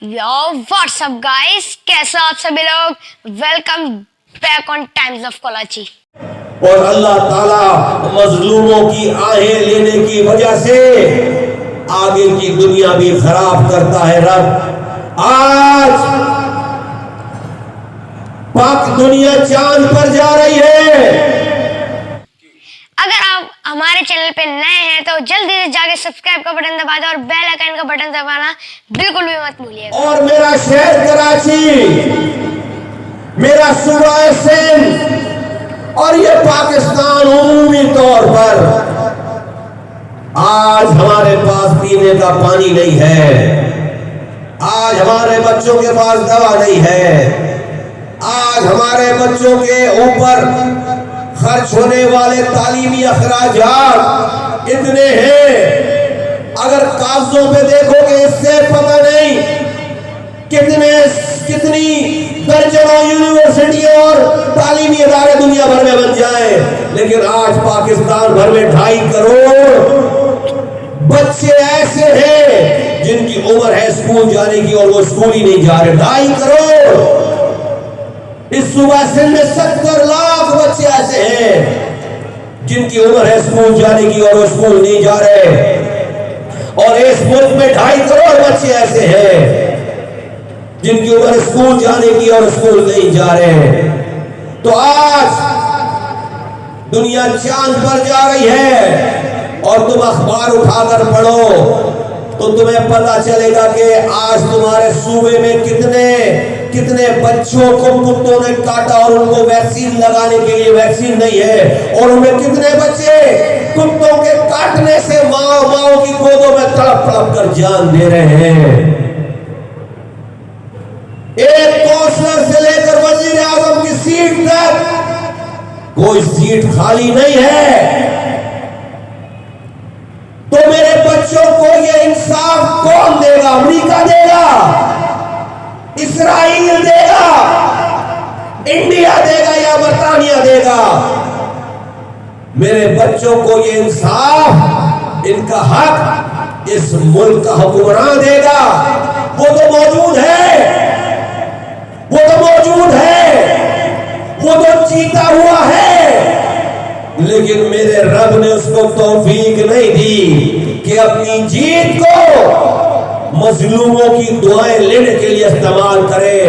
You what's up guys کیسا آپ سبھی لوگ؟ Welcome back on Times of Kolachi اور اللہ تعالی مظلوموں کی آہیں لینے کی وجہ سے آگے کی دنیا بھی خراب کرتا ہے رب۔ آج پاک دنیا چاند پر جا رہی ہے۔ ہمارے چینل پہ نئے ہیں تو جلدی سے جا کے سبسکرائب کا بٹن دبا دیں اور بیل آئکن کا بٹن دبانا بالکل بھی مت بھولیے اور میرا شہر کراچی، میرا صوبہ سندھ، اور یہ پاکستان عمومی طور پر آج ہمارے پاس پینے کا پانی نہیں ہے۔ آج ہمارے بچوں کے پاس دوا نہیں ہے۔ آج ہمارے بچوں کے اوپر خرچ ہونے والے تعلیمی اخراجات اتنے ہیں۔ اگر کاغذوں پہ دیکھو گے، اس سے پتہ نہیں کتنے، کتنی درجنوں یونیورسٹی اور تعلیمی ادارے دنیا بھر میں بن جائیں۔ لیکن آج پاکستان بھر میں ڈھائی کروڑ بچے ایسے ہیں جن کی عمر ہے اسکول جانے کی اور وہ اسکول ہی نہیں جا رہے۔ ڈھائی کروڑ! اس صبح سے میں ستر لاکھ بچے ایسے ہیں جن کی عمر ہے اسکول جانے کی اور وہ اسکول نہیں جا رہے اور اس ملک میں ڈھائی کروڑ بچے ایسے ہیں جن کی عمر اسکول جانے کی اور اسکول نہیں جا رہے تو آج دنیا چاند پر جا رہی ہے اور تم اخبار اٹھا کر پڑھو تو تمہیں پتا چلے گا کہ آج تمہارے صوبے میں کتنے کتنے بچوں کو کتوں نے کاٹا اور ان کو ویکسین لگانے کے لیے ویکسین نہیں ہے؟ اور ان میں کتنے بچے کتوں کے کاٹنے سے ماں ماں کی گودوں میں تڑپ تڑپ کر جان دے رہے ہیں۔ ایک کونسلر سے لے کر وزیر اعظم کی سیٹ تک کوئی سیٹ خالی نہیں ہے۔ تو میرے بچوں کو یہ انصاف کون دے گا؟ امریکہ دے گا۔ اسرائیل دے گا انڈیا دے گا یا برطانیہ دے گا میرے بچوں کو یہ انصاف ان کا حق اس ملک کا حکمران دے گا وہ تو موجود ہے وہ تو موجود ہے وہ تو چیتا ہوا ہے لیکن میرے رب نے اس کو توفیق نہیں دی کہ اپنی جیت کو مظلوموں کی دعائیں لینے کے لیے استعمال کرے۔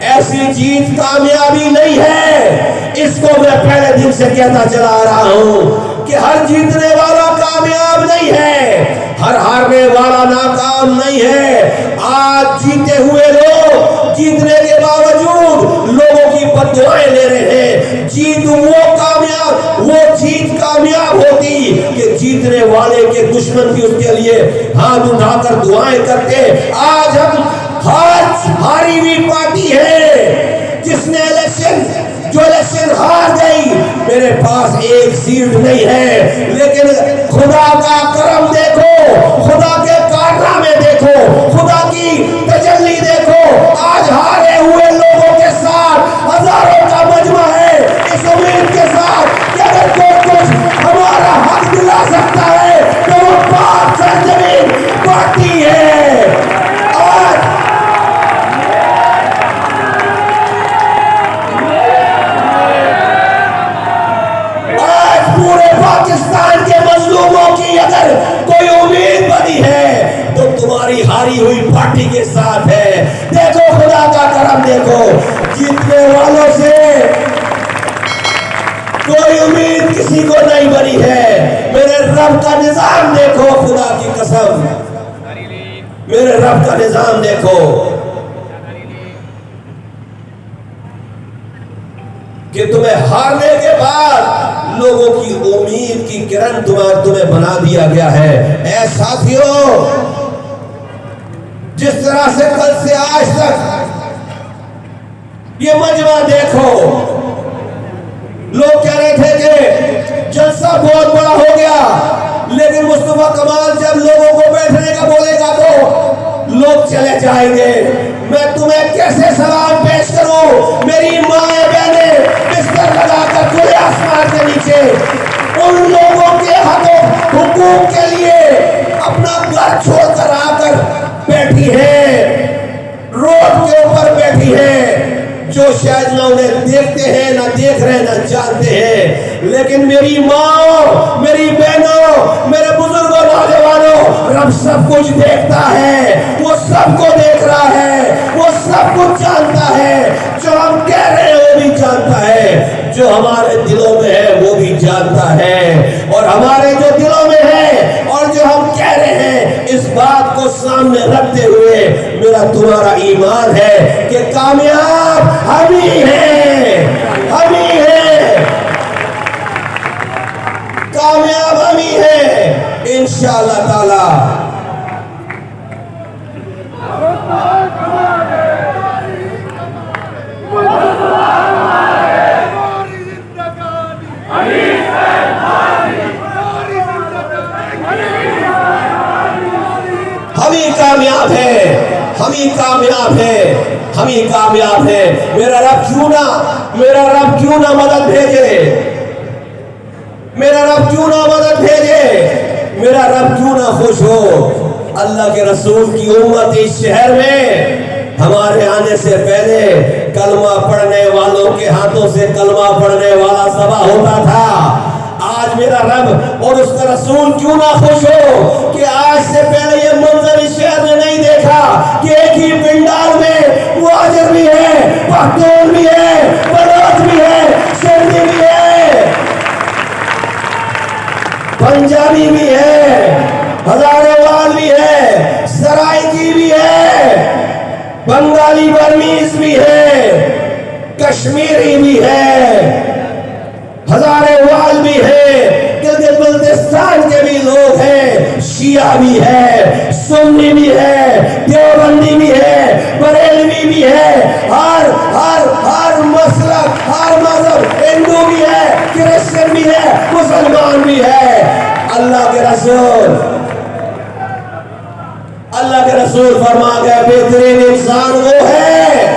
ایسی چیز کامیابی نہیں ہے۔ اس کو میں پہلے دن سے کہتا چلا رہا ہوں کہ ہر جیتنے والا کامیاب نہیں ہے۔ ہر ہارنے والا ناکام نہیں ہے۔ آج جیتے ہوئے لوگ جیتنے کے باوجود لوگوں کی اوپر دعائیں لے رہے ہیں۔ جیت وہ کامیاب، وہ جیت کامیاب ہوتی کہ جیتنے والے کے دشمن بھی اس کے لیے ہاتھ اٹھا کر دعائیں کرتے۔ آج ہم ہاتھ ہاری ہوئی پارٹی ہے۔ جس نے الیکشن، جو الیکشن ہار گئی، میرے پاس ایک سیٹ نہیں ہے۔ لیکن خدا کا کرم دیکھو، خدا کہ تمہیں ہارنے کے بعد لوگوں کی امید کی کرن تمہیں تمہیں بنا دیا گیا ہے۔ اے ساتھیوں، جس طرح سے کل سے آج تک یہ مجمع دیکھو، لوگ کہہ رہے تھے کہ جلسہ بہت بڑا ہو گیا، لیکن مصطفیٰ کمال جب لوگوں کو بیٹھنے کا بولے گا تو لوگ چلے جائیں گے۔ میں تمہیں کیسے سلام پیش کروں؟ میری ماں بہنیں بنا کر کوئی آسمان کے نیچے ان لوگوں کے حقوں حقوق کے لیے اپنا گھر چھوڑ کر آ کر بیٹھی ہے روڈ کے اوپر بیٹھی ہے جو شاید نہ انہیں دیکھتے ہیں نہ دیکھ رہے نہ جانتے ہیں لیکن میری ماں میری بہنوں میرے بزرگوں نوجوانوں رب سب کچھ دیکھتا ہے، وہ سب کو دیکھ رہا ہے، وہ سب کچھ جانتا ہے۔ جو ہم کہہ رہے ہیں، وہ بھی جانتا ہے۔ جو ہمارے دلوں میں ہے، وہ بھی جانتا ہے۔ اور ہمارے جو دلوں میں ہے، اور جو ہم کہہ رہے ہیں، اس بات کو سامنے رکھتے ہوئے میرا تمہارا ایمان ہے کہ کامیاب ہم ہی ہیں۔ ہم ہی ہیں۔ کامیاب ہم ہی ہیں۔ انشاءاللہ تعالی ہی کامیاب ہیں ہم ہی کامیاب ہیں ہم ہی کامیاب ہیں میرا رب کیوں نہ، میرا رب کیوں نہ مدد بھیجے؟ میرا رب کیوں نہ مدد بھیجے؟ میرا رب کیوں نہ خوش ہو؟ اللہ کے رسول کی امت اس شہر میں ہمارے آنے سے پہلے کلمہ پڑھنے والوں کے ہاتھوں سے کلمہ پڑھنے والا سبا ہوتا تھا۔ آج میرا رب اور اس کا رسول کیوں نہ خوش ہو کہ آج سے پہلے یہ منظر اس شہر میں نہیں دیکھا کہ ایک ہی پنڈال میں مہاجر بھی ہے پختون بھی ہے، بلوچ بھی ہے سندھی بھی ہے پنجابی بھی ہے ہزارے وال بھی ہے سرائکی بھی ہے، بنگالی برمیز بھی ہے، کشمیری بھی ہے ہزارے وال بھی ہے گلگت بلتستان کے بھی لوگ ہیں، شیعہ بھی ہے سنی بھی ہے، دیوبندی بھی ہے، بریلوی بھی ہے، ہر ہر ہر مسلک، ہر مذہب ہندو بھی ہے، کرسچن بھی ہے، مسلمان بھی ہے۔ اللہ کے رسول، اللہ کے رسول فرما گئے، بہترین انسان وہ ہے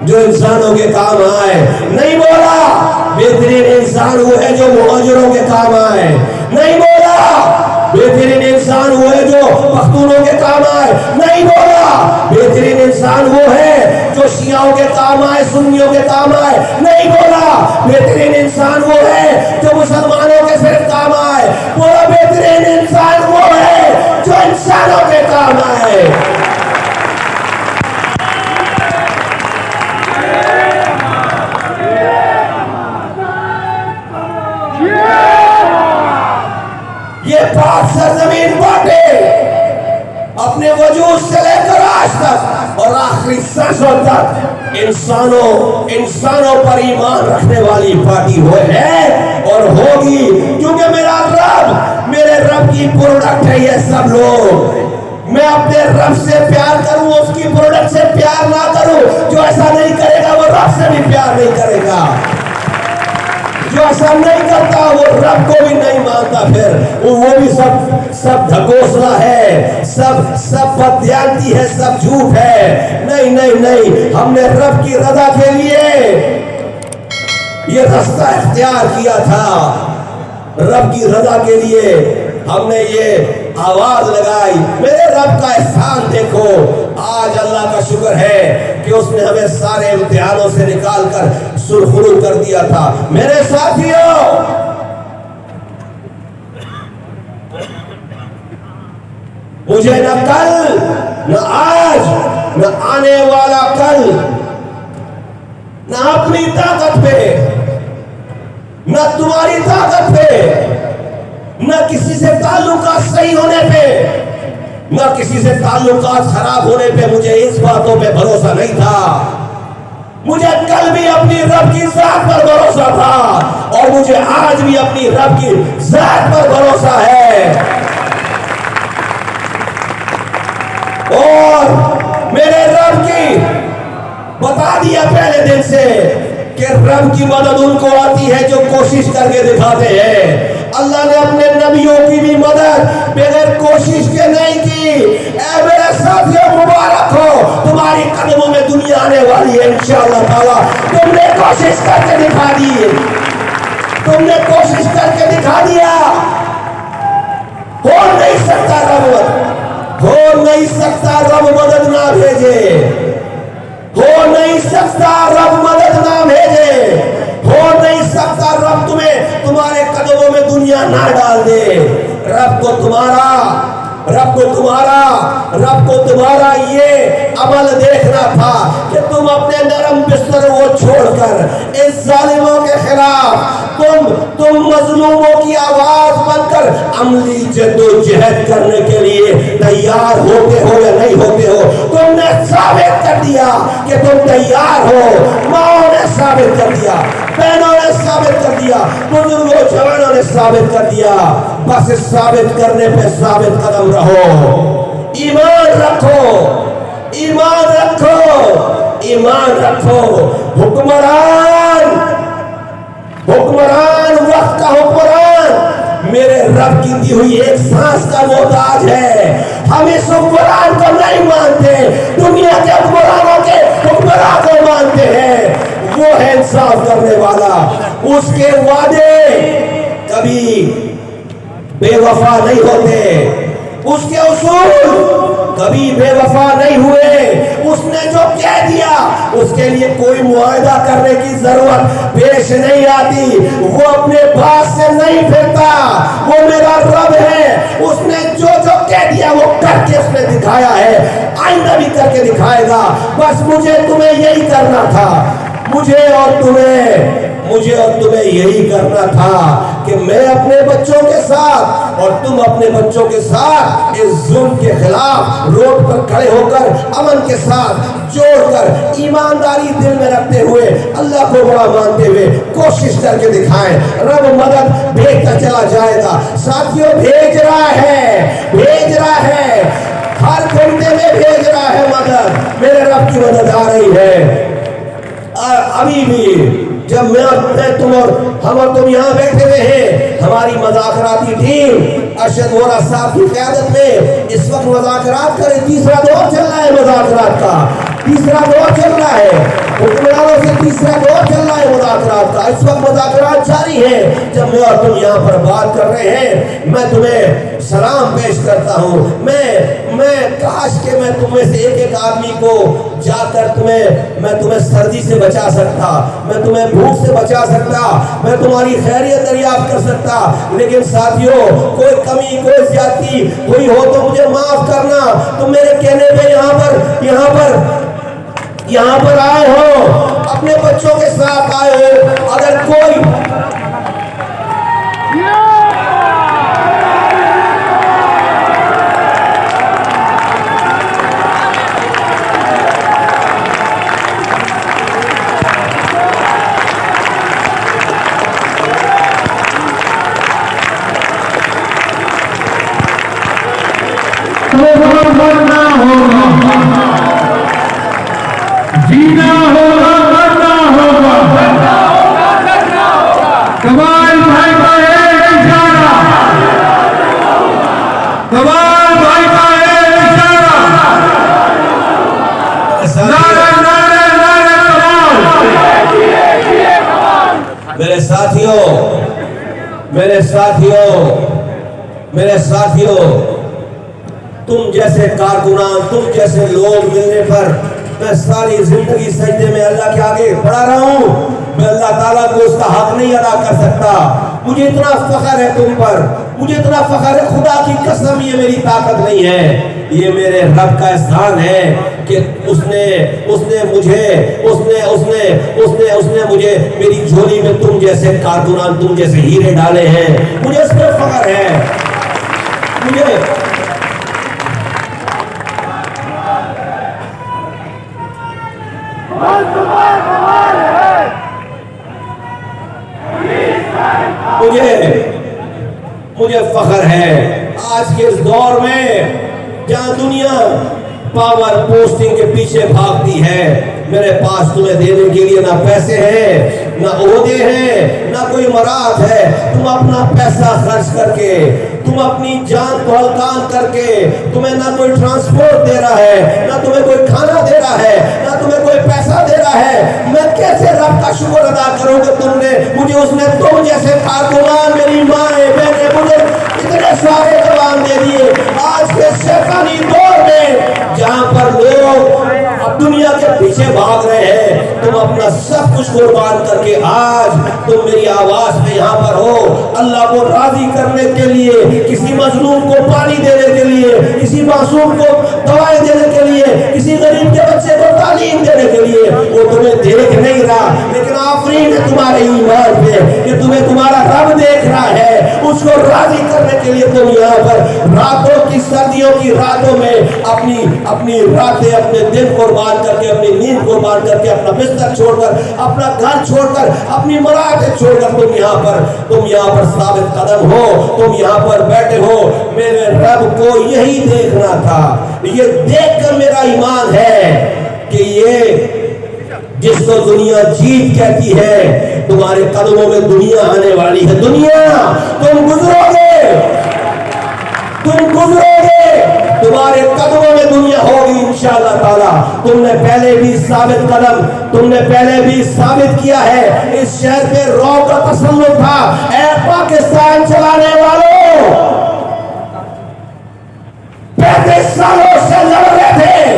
جو انسانوں کے کام آئے۔ نہیں بولا، بہترین انسان وہ ہے جو مہاجروں کے کام آئے۔ نہیں بولا بہترین انسان وہ ہے جو پختونوں کے کام آئے۔ نہیں بولا، بہترین انسان وہ ہے جو شیعوں کے کام آئے، سنیوں کے کام آئے۔ نہیں بولا، بہترین انسان وہ ہے جو مسلمانوں کے صرف کام آئے۔ بولا، بہترین انسان وہ ہے جو انسانوں کے کام آئے۔ اپنے وجود سے لے کر آج تک اور آخری سانسوں تک انسانوں انسانوں پر ایمان رکھنے والی پارٹی وہ ہے اور ہوگی کیونکہ میرا رب، میرے رب کی پروڈکٹ ہے یہ سب لوگ۔ میں اپنے رب سے پیار کروں، اس کی پروڈکٹ سے پیار نہ کروں، جو ایسا نہیں کرے گا، وہ رب سے بھی پیار نہیں کرے گا۔ جو ایسا نہیں کرتا، وہ رب کو بھی نہیں مانتا۔ پھر وہ بھی سب سب دھکوسلا ہے، سب سب بدیانتی ہے، سب جھوٹ ہے۔ نہیں نہیں نہیں، ہم نے رب کی رضا کے لیے یہ رستہ اختیار کیا تھا۔ رب کی رضا کے لیے ہم نے یہ آواز لگائی۔ میرے رب کا احسان دیکھو۔ آج اللہ کا شکر ہے کہ اس نے ہمیں سارے امتحانوں سے نکال کر سرخرو کر دیا تھا۔ میرے ساتھیوں، مجھے نہ کل، نہ آج، نہ آنے والا کل، نہ اپنی طاقت پہ، نہ تمہاری طاقت پہ نہ کسی سے تعلقات صحیح ہونے پہ، نہ کسی سے تعلقات خراب ہونے پہ مجھے اس باتوں پہ بھروسہ نہیں تھا۔ مجھے کل بھی اپنی رب کی ذات پر بھروسہ تھا اور مجھے آج بھی اپنی رب کی ذات پر بھروسہ ہے۔ اور میرے رب کی، بتا دیا پہلے دن سے کہ رب کی مدد ان کو آتی ہے جو کوشش کر کے دکھاتے ہیں۔ اللہ نے اپنے نبیوں کی بھی مدد، بغیر کوشش کے نہیں کی۔ اے میرے ساتھیوں مبارک ہو۔ تمہاری قدموں میں دنیا آنے والی ہے، انشاءاللہ تعالی۔ تم نے کوشش کر کے دکھا دی۔ تم نے کوشش کر کے دکھا دیا۔ ہو نہیں سکتا رب ہو نہیں سکتا رب مدد نہ بھیجے۔ ہو نہیں سکتا رب مدد نہ بھیجے۔ ہو نہیں سکتا رب تمہیں، تمہارے قدموں میں دنیا نہ ڈال دے۔ رب کو تمہارا، رب کو تمہارا، رب کو تمہارا یہ عمل دیکھنا تھا کہ تم اپنے نرم بستر کو چھوڑ کر اس ظالموں کے خلاف تم تم مظلوموں کی آواز بن کر عملی جد و جہد کرنے کے لیے تیار ہوتے ہو یا نہیں ہوتے ہو، تم نے ثابت کر دیا کہ تم تیار ہو۔ ماں نے ثابت کر دیا، بہنوں نے ثابت کر دیا، بزرگوں، جوانوں نے ثابت کر دیا۔ بس اس ثابت کرنے پہ ثابت قدم رہو۔ ایمان رکھو ایمان رکھو ایمان رکھو۔ حکمران حکمران وقت کا حکمران۔ میرے رب کی دی ہوئی ایک سانس کا محتاج ہے۔ ہم اس حکمران کو نہیں مانتے، دنیا کے حکمرانوں کے حکمران کو مانتے ہیں۔ وہ ہے انصاف کرنے والا۔ اس کے وعدے کبھی بے وفا نہیں ہوتے۔ اس کے اصول کبھی بے وفا نہیں ہوئے۔ اس نے جو اس کے لیے کوئی معاہدہ کرنے کی ضرورت پیش نہیں آتی۔ وہ اپنے پاس سے نہیں پھرتا۔ وہ میرا رب ہے۔ اس نے جو جو کہہ دیا وہ کر کے اس نے دکھایا ہے۔ آئندہ بھی کر کے دکھائے گا۔ بس مجھے تمہیں یہی کرنا تھا۔ مجھے اور تمہیں، مجھے اور تمہیں یہی کرنا تھا کہ میں اپنے بچوں کے ساتھ اور تم اپنے بچوں کے ساتھ اس ظلم کے خلاف روڈ پر کھڑے ہو کر امن کے ساتھ جوڑ کر ایمانداری دل میں رکھتے ہوئے، اللہ کو بڑا مانتے ہوئے کوشش کر کے دکھائیں۔ رب مدد بھیجتا چلا جائے گا۔ ساتھیوں، بھیج رہا ہے، بھیج رہا ہے۔ ہر گھنٹے میں بھیج رہا ہے مدد۔ میرے رب کی مدد آ رہی ہے۔ ابھی بھی جب میں تم اور ہم اور تم یہاں بیٹھے ہوئے ہیں، ہماری مذاکراتی ٹیم ارشد وورا صاحب کی قیادت میں اس وقت مذاکرات کرے تیسرا دور چل رہا ہے مذاکرات کا۔ تیسرا دور چل رہا ہے۔ حکمرانوں سے تیسرا دور چل رہا ہے مذاکرات کا اس وقت مذاکرات جاری ہے جب میں اور تم یہاں پر بات کر رہے ہیں میں تمہیں سلام پیش کرتا ہوں میں میں کاش کہ میں تمہیں سے ایک ایک آدمی کو جا کر تمہیں میں تمہیں سردی سے بچا سکتا میں تمہیں بھوک سے بچا سکتا میں تمہاری خیریت دریافت کر سکتا لیکن ساتھیوں کوئی کمی کوئی زیادتی کوئی ہو تو مجھے معاف کرنا تم میرے کہنے پہ یہاں پر یہاں پر یہاں پر آئے ہو اپنے بچوں کے ساتھ آئے ہو۔ اگر کوئی میرے ساتھیوں تم جیسے کارکنان، تم جیسے لوگ ملنے پر میں ساری زندگی سجدے میں اللہ کے آگے پڑھا رہا ہوں۔ میں اللہ تعالیٰ کو اس کا حق نہیں ادا کر سکتا۔ مجھے اتنا فخر ہے تم پر۔ مجھے اتنا فخر ہے خدا کی قسم، یہ میری طاقت نہیں ہے۔ یہ میرے رب کا احسان ہے کہ اس نے اس نے مجھے، اس نے اس نے اس نے اس نے مجھے میری جھولی میں تم جیسے کارکنان، تم جیسے ہیرے ڈالے ہیں۔ مجھے اس پر فخر ہے۔ مجھے مجھے مجھے فخر ہے آج کے اس دور میں جہاں دنیا پاور پوسٹنگ کے پیچھے بھاگتی ہے میرے پاس تمہیں دینے کے لیے نہ پیسے ہیں نہ عہدے ہیں، نہ کوئی مراد ہے۔ تم اپنا پیسہ خرچ کر کے، تم اپنی جان کو ہلکان کر کے تمہیں نہ کوئی ٹرانسپورٹ دے رہا ہے، نہ تمہیں کوئی کھانا دے رہا ہے، نہ تمہیں کوئی پیسہ دے رہا ہے۔ میں کیسے رب کا شکر ادا کروں کہ تم نے مجھے اس نے تم جیسے کارکنان میری ماں بہنیں مجھے اتنے سارے جوان دے دیے۔ آج کے شیطانی دور میں پیچھے بھاگ رہے ہیں تم اپنا سب کچھ قربان کر کے آج تم میری آواز میں یہاں پر ہو۔ اللہ کو راضی کرنے کے لیے، کسی مظلوم کو پانی دینے کے لیے، کسی معصوم کو دوائیں دینے کے لیے، کسی غریب کے بچے کو تعلیم دینے کے لیے۔ وہ تمہیں دیکھ نہیں رہا، لیکن آفرین ہے تمہارے ایمان پہ، کہ تمہیں تمہارا رب دیکھ رہا ہے۔ اس کو راضی کرنے کے لیے تم یہاں پر راتوں کی سردیوں کی راتوں میں اپنی اپنی راتیں اپنے دن قربان کر کے اپنی نیند قربان کر کے اپنا بستر چھوڑ کر، اپنا گھر چھوڑ کر، اپنی مراحتیں چھوڑ کر تم یہاں پر، تم یہاں پر ثابت قدم ہو، تم یہاں پر بیٹھے ہو۔ میرے رب کو یہی دیکھنا تھا۔ یہ دیکھ کر میرا ایمان ہے کہ یہ جس کو دنیا جیت کہتی ہے، تمہارے قدموں میں دنیا آنے والی ہے۔ دنیا، تم گزرو گے۔ تم گزرو گے۔ تمہارے قدموں میں دنیا ہوگی انشاءاللہ تعالی۔ تم نے پہلے بھی ثابت قدم، تم نے پہلے بھی ثابت کیا ہے۔ اس شہر پہ رو کا تسلط تھا۔ اے پاکستان چلانے والوں، پینتیس سالوں سے لڑ رہے تھے،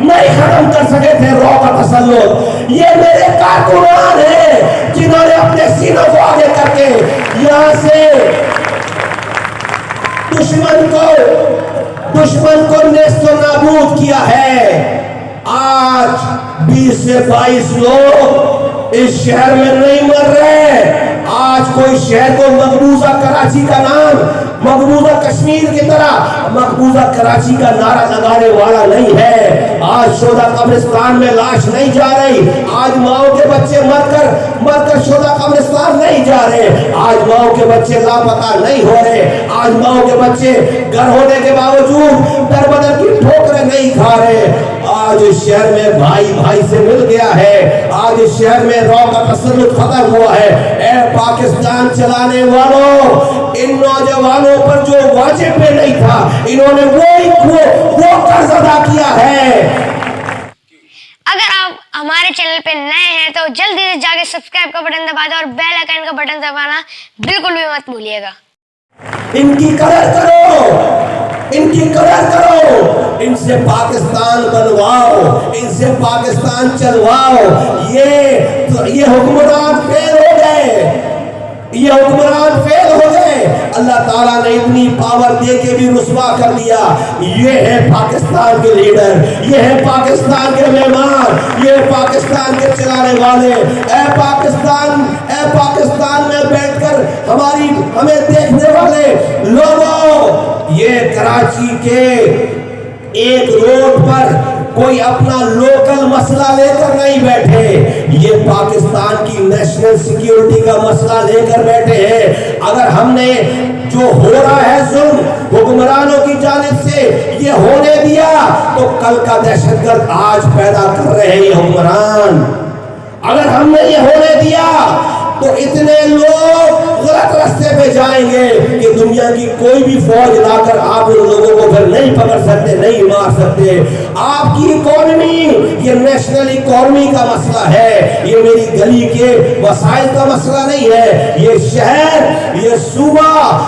نہیں ختم کر سکے تھے رو کا تسلط۔ یہ میرے کارکنان ہیں جنہوں نے اپنے سینوں کو آگے کر کے یہاں سے دشمن کو دشمن کو نیست و نابود کیا ہے۔ آج بیس سے بائیس لوگ اس شہر میں نہیں مر رہے۔ آج کوئی شہر کو مقبوضہ کراچی کا نام مقبوضہ کشمیر کی طرح. مقبوضہ کراچی کا نعرہ لگانے والا نہیں ہے. آج شودا قبرستان میں لاش نہیں جا رہی. آج ماؤں کے بچے مر کر مر کر شودا قبرستان نہیں جا رہے. آج ماؤں کے بچے لاپتہ نہیں ہو رہے. آج ماؤں کے بچے گھر ہونے کے باوجود در بدر کی ٹھوکریں نہیں کھا رہے. آج اس شہر میں بھائی بھائی سے مل گیا ہے۔ آج اس شہر میں رو کا تسلط ختم ہوا ہے۔ اے پاکستان چلانے والوں ان نوجوانوں پر جو واجب پہ نہیں تھا انہوں نے وہ وہ وہ قرض ادا کیا ہے۔ اگر آپ ہمارے چینل پہ نئے ہیں تو جلدی سے جا کے سبسکرائب کا بٹن دبا دو اور بیل آئکن کا بٹن دبانا بالکل بھی مت بھولیے گا۔ ان کی قدر کرو۔ ان کی قدر کرو۔ ان سے پاکستان بنواؤ، ان سے پاکستان چلواؤ۔ یہ یہ حکمران فیل ہو گئے۔ یہ حکمران فیل ہو گئے۔ اللہ تعالیٰ نے اتنی پاور دے کے بھی رسوا کر دیا۔ یہ ہے پاکستان کے لیڈر، یہ ہے پاکستان کے مہمان، یہ پاکستان کے چلانے والے۔ اے پاکستان اے پاکستان میں بیٹھ کر ہماری، ہمیں دیکھنے والے لوگوں، یہ کراچی کے ایک روڈ پر کوئی اپنا لوکل مسئلہ لے کر نہیں بیٹھے۔ یہ پاکستان کی نیشنل سیکیورٹی کا مسئلہ لے کر بیٹھے ہیں۔ اگر ہم نے جو ہو رہا ہے ظلم حکمرانوں کی جانب سے یہ ہونے دیا، تو کل کا دہشت گرد آج پیدا کر رہے ہیں یہ حکمران۔ اگر ہم نے یہ ہونے دیا تو اتنے لوگ غلط رستے پہ جائیں گے کہ دنیا کی کوئی بھی فوج لا کر آپ ان لوگوں کو پھر نہیں پکڑ سکتے، نہیں مار سکتے۔ آپ کی اکانومی یہ نیشنل اکانومی کا مسئلہ ہے۔ یہ میری گلی کے وسائل کا مسئلہ نہیں ہے۔ یہ شہر، یہ صوبہ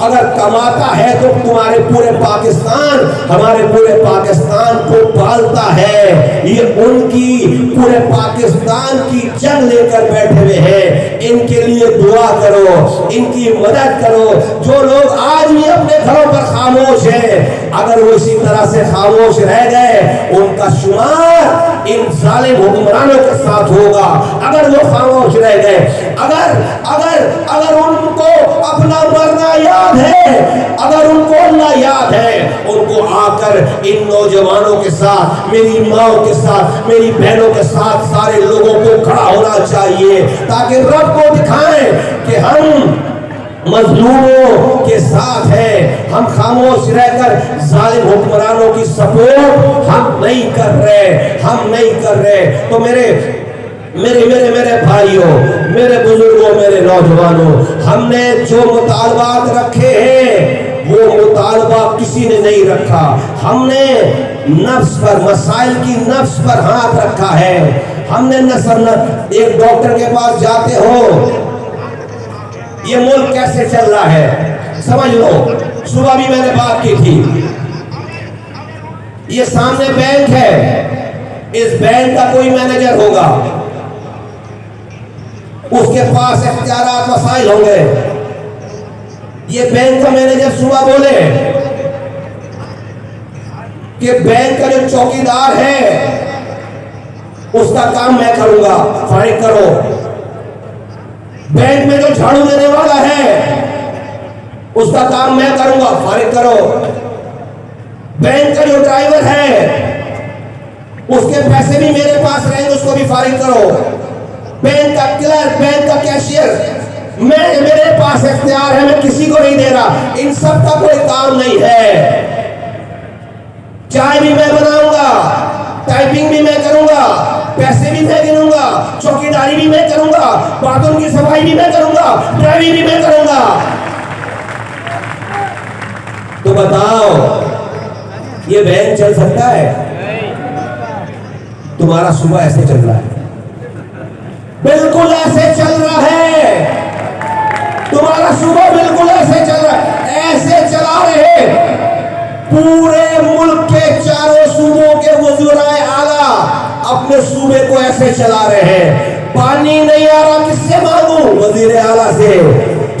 اگر کماتا ہے تو تمہارے پورے پاکستان، ہمارے پورے پاکستان کو پالتا ہے۔ یہ ان کی، پورے پاکستان کی جنگ لے کر بیٹھے ہوئے ہیں۔ ان کے لیے دعا کرو، ان کی مدد کرو۔ جو لوگ آج بھی اپنے گھروں پر خاموش ہیں، اگر وہ اسی طرح سے خاموش رہ گئے، ان کا شمار ان ظالم حکمرانوں کے ساتھ ہوگا۔ اگر وہ خاموش رہ گئے اگر اگر اگر ان کو اپنا مرنا یاد ہے اگر ان کو اللہ یاد ہے، ان کو آ کر ان نوجوانوں کے ساتھ، میری ماں کے ساتھ، میری بہنوں کے ساتھ سارے لوگوں کو کھڑا ہونا چاہیے تاکہ رب کو دکھائیں کہ ہم مظلوموں کے ساتھ ہیں۔ ہم خاموش رہ کر ظالم حکمرانوں کی سپورٹ ہم نہیں کر رہے، ہم نہیں کر رہے۔ تو میرے میرے میرے میرے بھائیوں، میرے بزرگوں، میرے نوجوانوں، ہم نے جو مطالبات رکھے ہیں، وہ مطالبہ کسی نے نہیں رکھا۔ ہم نے نفس پر، مسائل کی نفس پر ہاتھ رکھا ہے۔ ہم نے نصر ایک ڈاکٹر کے پاس جاتے ہو، یہ ملک کیسے چل رہا ہے؟ سمجھ لو، صبح بھی میں نے بات کی تھی۔ یہ سامنے بینک ہے۔ اس بینک کا کوئی مینیجر ہوگا۔ اس کے پاس اختیارات وسائل ہوں گے۔ یہ بینک کا مینیجر صبح بولے کہ بینک کا جو چوکیدار ہے، اس کا کام میں کروں گا فائنڈ کرو۔ بینک میں جو جھاڑو دینے والا ہے، اس کا کام میں کروں گا فارغ کرو۔ بینک کا جو ڈرائیور ہے، اس کے پیسے بھی میرے پاس رہیں گے، اس کو بھی فارغ کرو۔ بینک کا کلرک بینک کا کیشیئر میں میرے پاس اختیار ہے میں کسی کو نہیں دے رہا ان سب کا کوئی کام نہیں ہے چائے بھی میں بناؤں گا ٹائپنگ بھی میں کروں گا پیسے بھی میں گنوں گا چوکی داری بھی میں کروں گا باتوں کی صفائی بھی میں کروں گا ڈرائیوری بھی میں کروں گا تو بتاؤ یہ بینک چل سکتا ہے تمہارا صبح ایسے چل رہا ہے بالکل ایسے چل رہا ہے۔ تمہارا صبح بالکل ایسے چل رہا ہے۔ ایسے چلا رہے پورے ملک کے چاروں صوبوں کے وزرائے اعلیٰ اپنے صوبے کو ایسے چلا رہے ہیں۔ پانی نہیں آ رہا، کس سے مانگوں؟ وزیر اعلیٰ سے۔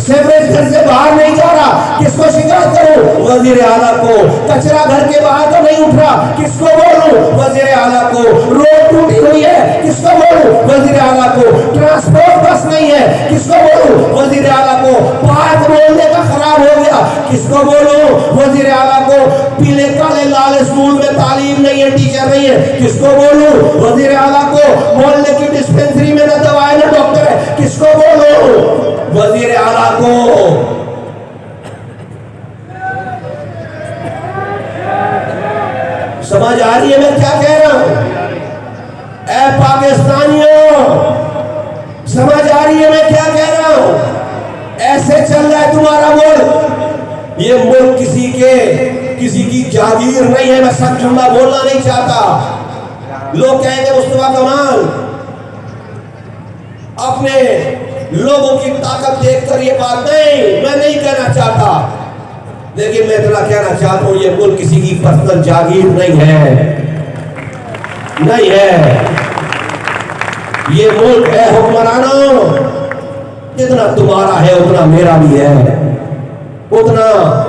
سیوریج گھر سے باہر نہیں جا رہا۔ کس کو شکایت کروں وزیر اعلیٰ کو۔ کچرا گھر کے باہر تو نہیں اٹھ رہا۔ کس کو بولوں؟ وزیر اعلیٰ کو۔ روڈ ٹوٹی ہوئی ہے۔ کس کو بولوں؟ وزیر اعلیٰ کو۔ ٹرانسپورٹ بس نہیں ہے۔ کس کو بولوں؟ وزیر اعلیٰ کو۔ پارک بولنے کا خراب ہو گیا۔ کس کو بولوں؟ وزیر اعلیٰ کو۔ پیلے کالے لال اسکول میں تعلیم نہیں ہے، ٹیچر نہیں ہے۔ کس کو بولوں؟ وزیر اعلیٰ کو۔ محلے کی ڈسپنسری میں نہ دوائے نہ ڈاکٹر ہے۔ کس کو بولوں؟ وزیر اعلیٰ کو۔ سمجھ آ رہی ہے میں کیا کہہ رہا ہوں؟ اے پاکستانیوں، سمجھ آ رہی ہے میں کیا کہہ رہا ہوں؟ ایسے چل رہا ہے تمہارا ملک۔ یہ ملک کسی کے، کسی کی جاگیر نہیں ہے، میں سب جملہ بولنا نہیں چاہتا۔ لوگ کہیں گے، مصطفیٰ کمال، اپنے لوگوں کی طاقت دیکھ کر یہ بات نہیں، میں نہیں کہنا چاہتا۔ لیکن میں اتنا کہنا چاہتا ہوں، یہ ملک کسی کی پرسنل جاگیر نہیں ہے۔ نہیں ہے۔ یہ ملک ہے حکمرانوں۔ جتنا تمہارا ہے، اتنا میرا بھی ہے۔ اتنا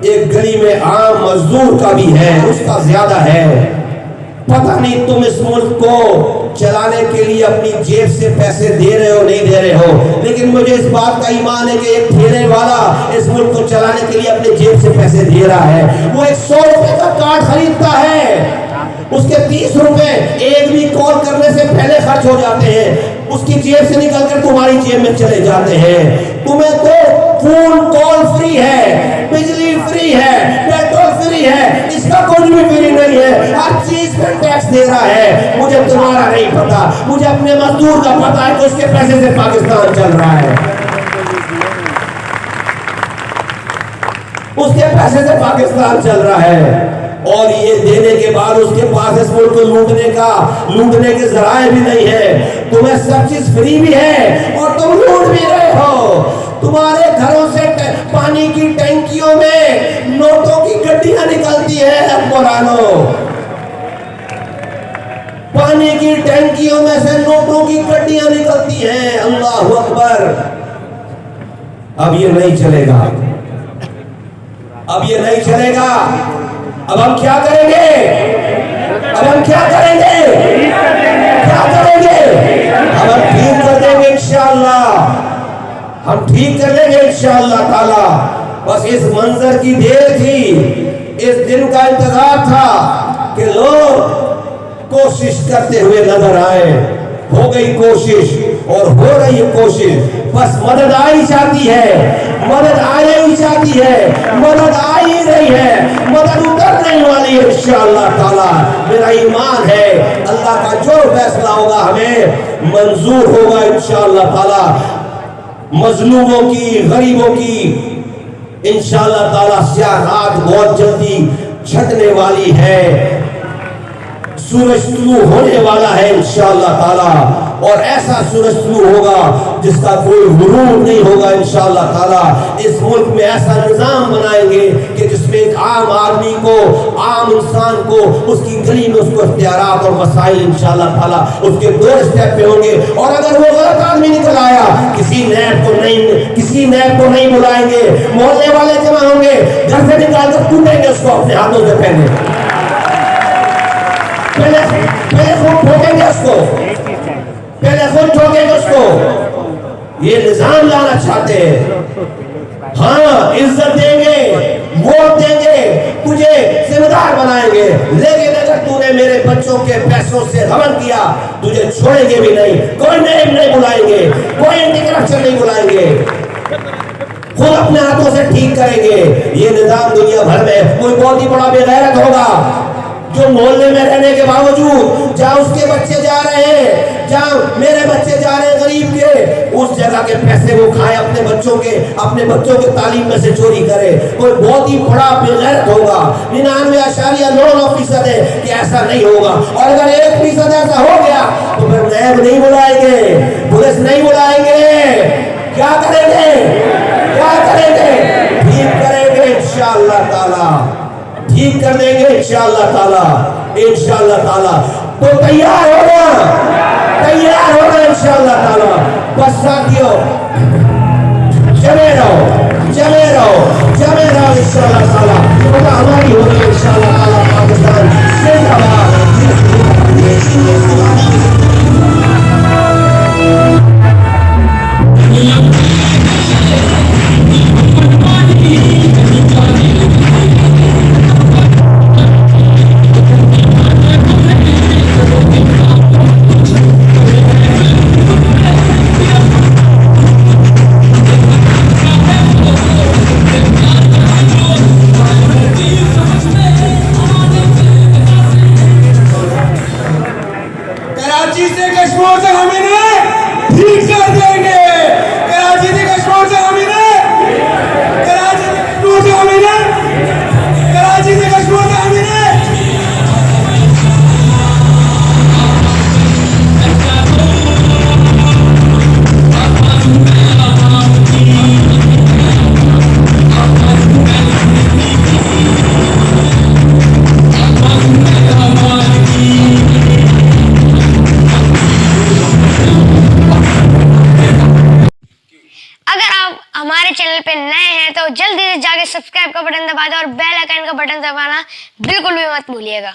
ایک گلی میں عام مزدور کا بھی ہے، اس کا زیادہ ہے۔ پتہ نہیں تم اس ملک کو چلانے کے لیے اپنی جیب سے پیسے دے رہے ہو، نہیں دے رہے ہو۔ لیکن مجھے اس بات کا ایمان ہے کہ ایک ٹھیلے والا اس ملک کو چلانے کے لیے اپنے جیب سے پیسے دے رہا ہے۔ وہ ایک سو روپے کا کارڈ خریدتا ہے۔ اس کے تیس روپے ایک بھی کال کرنے سے پہلے خرچ ہو جاتے ہیں۔ اس کی جیب سے نکل کر تمہاری جیب میں چلے جاتے ہیں۔ تمہیں تو فون کال فری ہے، بجلی فری ہے پیٹرول فری ہے، اس کا کچھ بھی فری نہیں ہے، ہر چیز پہ ٹیکس دے رہا ہے۔ مجھے تمہارا نہیں پتا مجھے اپنے مزدور کا پتا ہے کہ اس کے پیسے سے پاکستان چل رہا ہے۔ اس کے پیسے سے پاکستان چل رہا ہے۔ اور یہ دینے کے بعد اس کے پاس اس ملک کو لوٹنے کا، لوٹنے کے ذرائع بھی نہیں ہے۔ تمہیں سب چیز فری بھی ہے اور تم لوٹ بھی رہے ہو تمہارے گھروں سے پانی کی ٹینکیوں میں نوٹوں کی گڈیاں نکلتی ہیں قرآنوں پانی کی ٹینکیوں میں سے نوٹوں کی گڈیاں نکلتی ہیں۔ اللہ اکبر۔ اب یہ نہیں چلے گا۔ اب یہ نہیں چلے گا۔ اب ہم کیا کریں گے؟ اب ہم کیا کریں گے؟ کیا کریں گے؟ اب ہم ٹھیک کر دیں گے انشاءاللہ۔ ہم ٹھیک کر لیں گے انشاءاللہ تعالی۔ بس اس منظر کی دیر تھی، اس دن کا انتظار تھا کہ لوگ کوشش کرتے ہوئے نظر آئے ہو گئی کوشش اور ہو رہی ہے کوشش۔ بس مدد آئی چاہتی ہے، مدد آئے ہی چاہتی ہے، مدد آئی رہی ہے، مدد اتر نہیں والی ہے انشاءاللہ تعالی۔ میرا ایمان ہے، اللہ کا جو فیصلہ ہوگا ہمیں منظور ہوگا انشاءاللہ تعالی۔ مظلوموں کی، غریبوں کی۔ انشاءاللہ تعالی سیاہ رات بہت جلدی چھٹنے والی ہے۔ سورج طلوع ہونے والا ہے انشاءاللہ تعالی۔ اور ایسا سورج طلوع ہوگا جس کا کوئی غروب نہیں ہوگا انشاءاللہ تعالی۔ اس ملک میں ایسا نظام بنائیں گے کہ جس میں ایک عام آدمی کو، عام انسان کو، اس کی گلی میں اس کو اختیارات اور وسائل انشاءاللہ تعالی اس کے دو سٹیپ پہ ہوں گے۔ اور اگر وہ غلط آدمی نکل آیا، کسی نیب کو نہیں، کسی نیب کو نہیں بلائیں گے۔ محلے والے جمع ہوں گے، گھر سے نکال کر ٹوٹیں گے اس کو اپنے ہاتھوں سے پہنے۔ پہلے پہلے خود ٹھوکیں گے اس کو۔ پہلے خود ٹھوکیں گے اس کو یہ نظام لانا چاہتے ہیں۔ ہاں عزت دیں گے، ووٹ دیں گے، تجھے ذمہ دار بنائیں گے۔ لیکن اگر تو نے میرے بچوں کے پیسوں سے غبن کیا، تجھے چھوڑیں گے بھی نہیں۔ کوئی نیب نہیں بلائیں گے، کوئی اینٹی کرپشن نہیں بلائیں گے۔ خود اپنے ہاتھوں سے ٹھیک کریں گے۔ یہ نظام دنیا بھر میں کوئی بہت ہی بڑا بے غیرت ہوگا۔ جو محلے میں رہنے کے باوجود جہاں اس کے بچے جا رہے ہیں، جہاں میرے بچے جا رہے ہیں غریب کے، اس جگہ کے پیسے وہ کھائے اپنے بچوں کے، اپنے بچوں کے تعلیم میں سے چوری کرے۔ کوئی بہت ہی بڑا بے ہوگا۔ ننانوے اشاریہ نو نو فیصد ہے کہ ایسا نہیں ہوگا۔ اور اگر ایک فیصد ایسا ہو گیا، تو پھر نیب نہیں بلائیں گے، پولیس نہیں بلائیں گے۔ کیا کریں گے؟ کیا کریں گے؟ ٹھیک کریں گے انشاءاللہ تعالی۔ ٹھیک کر دیں گے، انشاءاللہ تعالی انشاءاللہ تعالی۔ تو تیار ہونا تیار ہونا انشاءاللہ تعالی۔ بس ساتھیو جمے رہو جمے رہو جمے رہو، انشاءاللہ تعالی۔ خدا ہماری ہوگی، انشاءاللہ تعالی، پاکستان زندہ باد۔ بٹن دبانا بالکل بھی مت بھولیے گا